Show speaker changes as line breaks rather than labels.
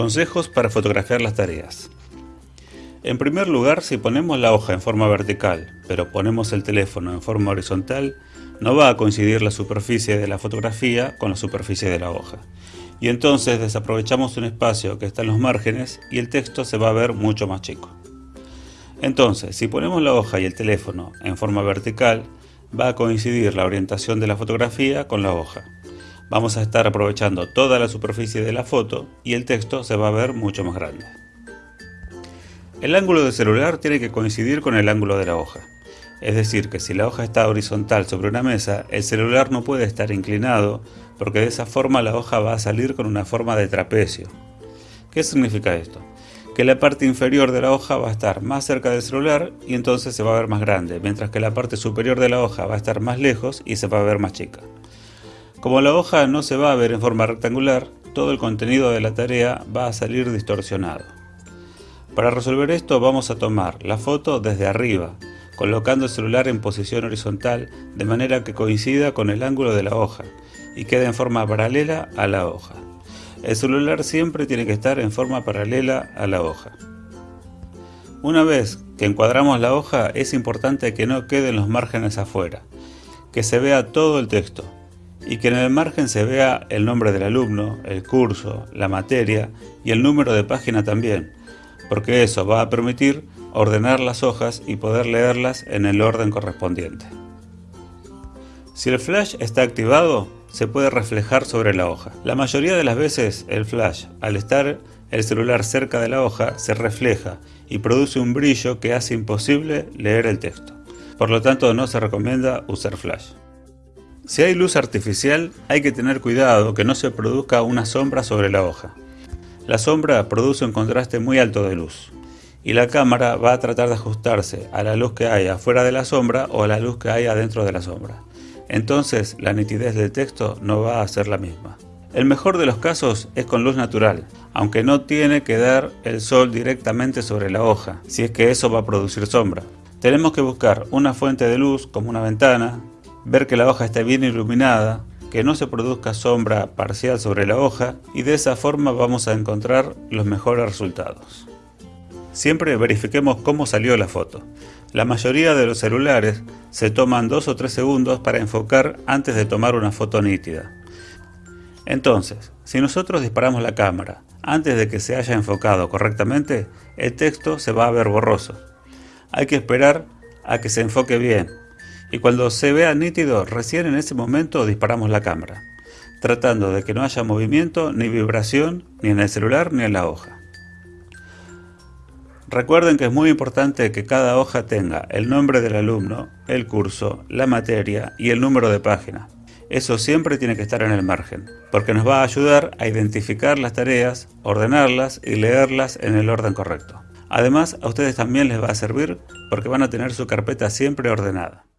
Consejos para fotografiar las tareas. En primer lugar, si ponemos la hoja en forma vertical, pero ponemos el teléfono en forma horizontal, no va a coincidir la superficie de la fotografía con la superficie de la hoja. Y entonces desaprovechamos un espacio que está en los márgenes y el texto se va a ver mucho más chico. Entonces, si ponemos la hoja y el teléfono en forma vertical, va a coincidir la orientación de la fotografía con la hoja. Vamos a estar aprovechando toda la superficie de la foto y el texto se va a ver mucho más grande. El ángulo del celular tiene que coincidir con el ángulo de la hoja. Es decir, que si la hoja está horizontal sobre una mesa, el celular no puede estar inclinado porque de esa forma la hoja va a salir con una forma de trapecio. ¿Qué significa esto? Que la parte inferior de la hoja va a estar más cerca del celular y entonces se va a ver más grande, mientras que la parte superior de la hoja va a estar más lejos y se va a ver más chica. Como la hoja no se va a ver en forma rectangular, todo el contenido de la tarea va a salir distorsionado. Para resolver esto vamos a tomar la foto desde arriba, colocando el celular en posición horizontal de manera que coincida con el ángulo de la hoja y quede en forma paralela a la hoja. El celular siempre tiene que estar en forma paralela a la hoja. Una vez que encuadramos la hoja es importante que no queden los márgenes afuera, que se vea todo el texto, y que en el margen se vea el nombre del alumno, el curso, la materia y el número de página también, porque eso va a permitir ordenar las hojas y poder leerlas en el orden correspondiente. Si el flash está activado, se puede reflejar sobre la hoja. La mayoría de las veces el flash, al estar el celular cerca de la hoja, se refleja y produce un brillo que hace imposible leer el texto. Por lo tanto no se recomienda usar flash. Si hay luz artificial, hay que tener cuidado que no se produzca una sombra sobre la hoja. La sombra produce un contraste muy alto de luz, y la cámara va a tratar de ajustarse a la luz que hay afuera de la sombra o a la luz que hay adentro de la sombra. Entonces la nitidez del texto no va a ser la misma. El mejor de los casos es con luz natural, aunque no tiene que dar el sol directamente sobre la hoja, si es que eso va a producir sombra. Tenemos que buscar una fuente de luz como una ventana, ver que la hoja esté bien iluminada, que no se produzca sombra parcial sobre la hoja y de esa forma vamos a encontrar los mejores resultados. Siempre verifiquemos cómo salió la foto. La mayoría de los celulares se toman 2 o 3 segundos para enfocar antes de tomar una foto nítida. Entonces, si nosotros disparamos la cámara antes de que se haya enfocado correctamente, el texto se va a ver borroso. Hay que esperar a que se enfoque bien y cuando se vea nítido, recién en ese momento disparamos la cámara, tratando de que no haya movimiento ni vibración ni en el celular ni en la hoja. Recuerden que es muy importante que cada hoja tenga el nombre del alumno, el curso, la materia y el número de página. Eso siempre tiene que estar en el margen, porque nos va a ayudar a identificar las tareas, ordenarlas y leerlas en el orden correcto. Además, a ustedes también les va a servir porque van a tener su carpeta siempre ordenada.